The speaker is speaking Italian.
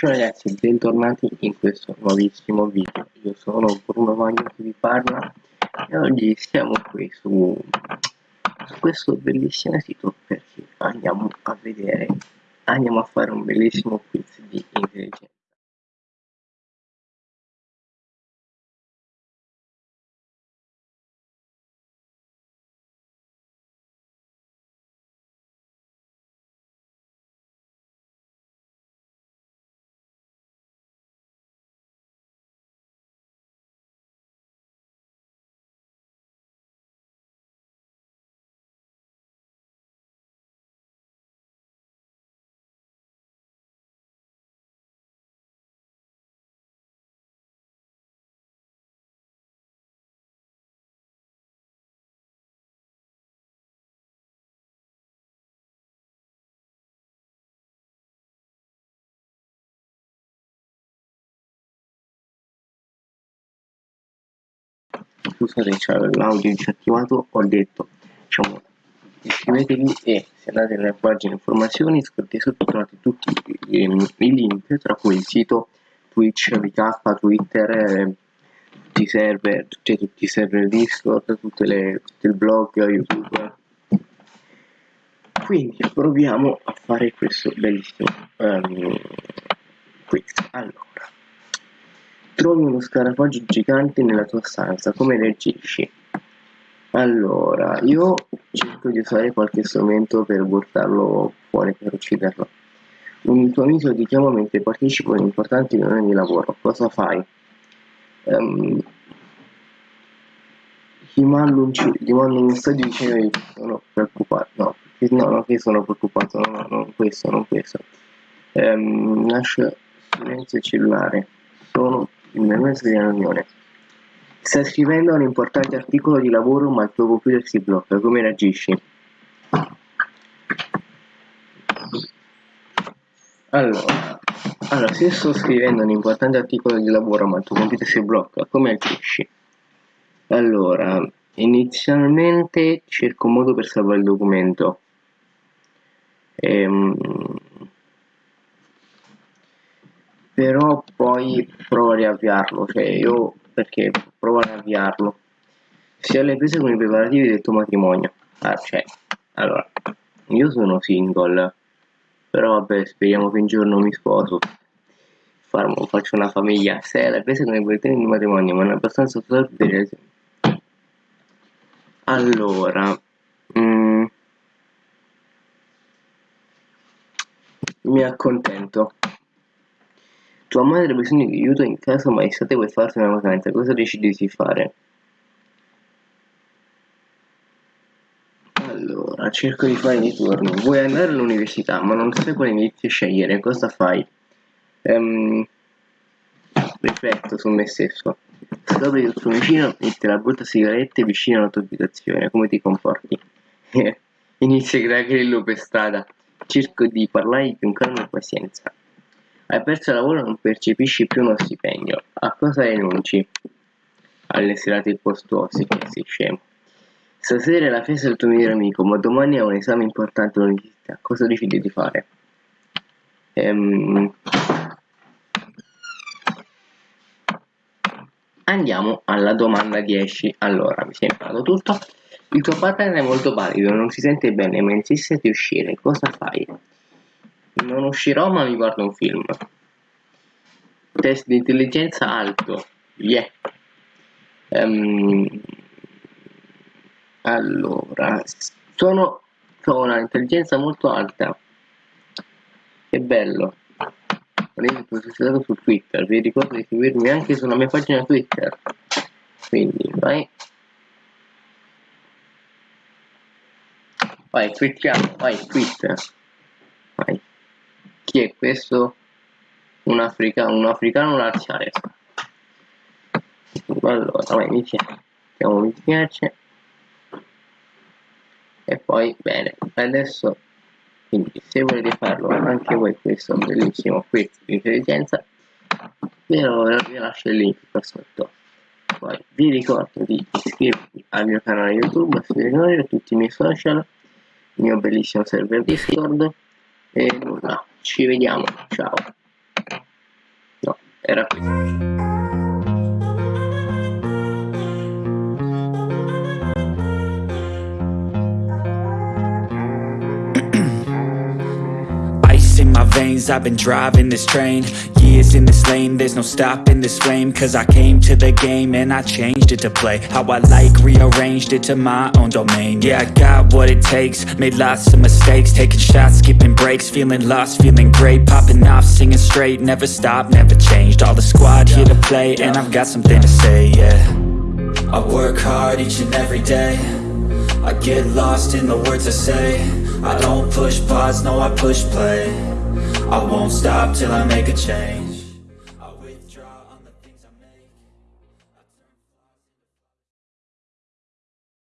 Ciao ragazzi, bentornati in questo nuovissimo video. Io sono Bruno Magno che vi parla e oggi siamo qui su, su questo bellissimo sito perché andiamo a vedere, andiamo a fare un bellissimo quiz di intelligenza. Scusate c'è l'audio disattivato ho detto diciamo iscrivetevi e se andate nella pagina informazioni scrivete sotto trovate tutti i, i, link tra cui il sito Twitch, VK, Twitter eh, tutti i server, tutti, tutti i server Discord, tutte le, tutto il blog, YouTube. Quindi proviamo a fare questo bellissimo um, quiz. Allora Trovi uno scarafaggio gigante nella tua stanza, come reagisci? Allora, io cerco di usare qualche strumento per buttarlo fuori, per ucciderlo. Un tuo amico ti chiama mentre partecipa a un'importante riunione di lavoro. Cosa fai? Um, ti mando un, ti mando un messaggio dicendo che sono preoccupato. No, no, no, che sono preoccupato. No, no, non questo, non questo. Um, lascia silenzio cellulare. Sono mezzo di riunione. Stai scrivendo un importante articolo di lavoro ma il tuo computer si blocca, come reagisci? Allora, allora, se sto scrivendo un importante articolo di lavoro ma il tuo computer si blocca, come agisci? Allora, inizialmente cerco un modo per salvare il documento. Ehm, però poi provo a riavviarlo cioè io perché provo a riavviarlo. Si alle prese con i preparativi del tuo matrimonio. Ah, cioè allora io sono single però vabbè speriamo che un giorno mi sposo Farmo, faccio una famiglia. Se alle prese con i preparativi del matrimonio ma è abbastanza per allora mm, mi accontento tua madre ha bisogno di aiuto in casa ma estate vuoi farti una vacanza, cosa decidi di fare? Allora, cerco di fare i turni. Vuoi andare all'università ma non sai quale indirizzo scegliere, cosa fai? Um, rifletto su me stesso. Scopri il tuo vicino mette la brutta sigarette vicino alla tua abitazione, come ti comporti? Inizia a creare grillo per strada. Cerco di parlare con calma e pazienza. Hai perso il lavoro e non percepisci più uno stipendio. A cosa rinunci? Alle serate che sei scemo. Stasera è la festa del tuo migliore amico, ma domani è un esame importante all'università. Cosa decidi di fare? Ehm... Andiamo alla domanda 10. Allora, mi sei imparato tutto. Il tuo partner è molto valido, non si sente bene, ma insiste di uscire. Cosa fai? Non uscirò ma mi guardo un film. Test di intelligenza alto. Yeah. Um, allora, sono ho una intelligenza molto alta. Che bello. Avete posizionato su Twitter. Vi ricordo di seguirmi anche sulla mia pagina Twitter. Quindi, vai. Vai, twittiamo, vai, Twitter. Chi è questo? Un africano, un africano laziale. Allora, vai, mi piace. Mi piace. E poi, bene, adesso, quindi se volete farlo anche voi questo bellissimo quiz di vi, vi lascio il link qua sotto. Poi vi ricordo di iscrivervi al mio canale YouTube, seguire tutti i miei social, il mio bellissimo server Discord e nulla ci vediamo, ciao. No, era qui. Veins, I've been driving this train. Years in this lane, there's no stopping this flame. Cause I came to the game and I changed it to play How I like, rearranged it to my own domain. Yeah, I got what it takes, made lots of mistakes. Taking shots, skipping breaks, feeling lost, feeling great. Popping off, singing straight, never stopped, never changed. All the squad here to play and I've got something to say, yeah. I work hard each and every day. I get lost in the words I say I don't push pause, no I push play. I won't stop till I make a change